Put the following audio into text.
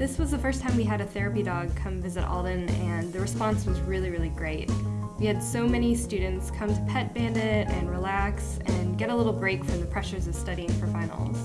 this was the first time we had a therapy dog come visit Alden, and the response was really, really great. We had so many students come to Pet Bandit and relax and get a little break from the pressures of studying for finals.